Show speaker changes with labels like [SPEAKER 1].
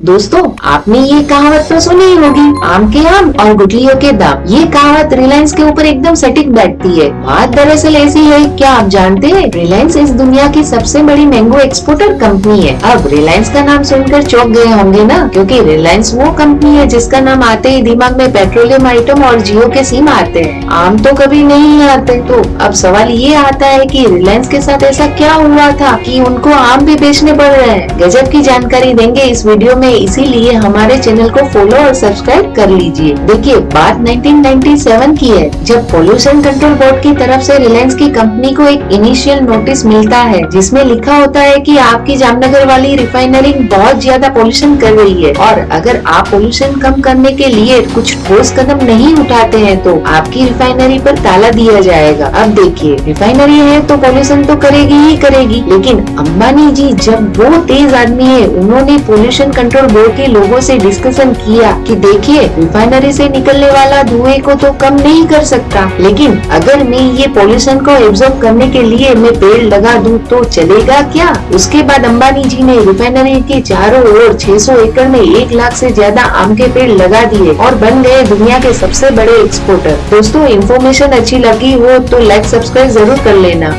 [SPEAKER 1] दोस्तों, आपने ये कहावत तो सुनी ही होगी। आम के आम और गुटलियों के दाम। ये कहावत रिलायंस के ऊपर एकदम सटीक बैठती है। बात दरअसल ऐसी है, क्या आप जानते हैं? रिलायंस इस दुनिया की सबसे बड़ी मैंगो एक्सपोर्टर कंपनी है। अब रिलायंस का नाम सुनकर चौंक गए होंगे ना? क्योंकि रिलायंस वो कंपनी है जिसका नाम आते ही दिमाग में पेट्रोलियम आइटम और जियो के सिम आते हैं। आम तो कभी नहीं आते। तो अब सवाल ये आता है की रिलायंस के साथ ऐसा क्या हुआ था की उनको आम भी बेचने पड़ रहे हैं? गजब की जानकारी देंगे इस वीडियो में। में इसीलिए हमारे चैनल को फॉलो और सब्सक्राइब कर लीजिए। देखिए, बात 1997 की है। जब पोल्यूशन कंट्रोल बोर्ड की तरफ़ से रिलायंस की कंपनी को एक इनिशियल नोटिस मिलता है, जिसमें लिखा होता है कि आपकी जामनगर वाली रिफाइनरी बहुत ज़्यादा पोल्यूशन कर रही है। और अगर आप पोल्यूशन कम करने के लिए कुछ ठोस कदम नहीं उठाते हैं तो आपकी रिफाइनरी पर ताला दिया जाएगा। अब देखिए रिफाइनरी है तो पोल्यूशन तो करेगी ही करेगी, लेकिन अम्बानी जी जब वो तेज आदमी है, उन्होंने पोल्यूशन कंट्रोल पेट्रोल बोर्ड के लोगों से डिस्कशन किया कि देखिए रिफाइनरी से निकलने वाला धुएँ को तो कम नहीं कर सकता। लेकिन अगर मैं ये पॉल्यूशन को एब्जॉर्ब करने के लिए मैं पेड़ लगा दूँ तो चलेगा क्या? उसके बाद अंबानी जी ने रिफाइनरी के चारों ओर 600 एकड़ में एक लाख से ज़्यादा आम के पेड़ लगा दिए और बन गए दुनिया के सबसे बड़े एक्सपोर्टर दोस्तों इन्फॉर्मेशन अच्छी लगी हो तो लाइक सब्सक्राइब ज़रूर कर लेना।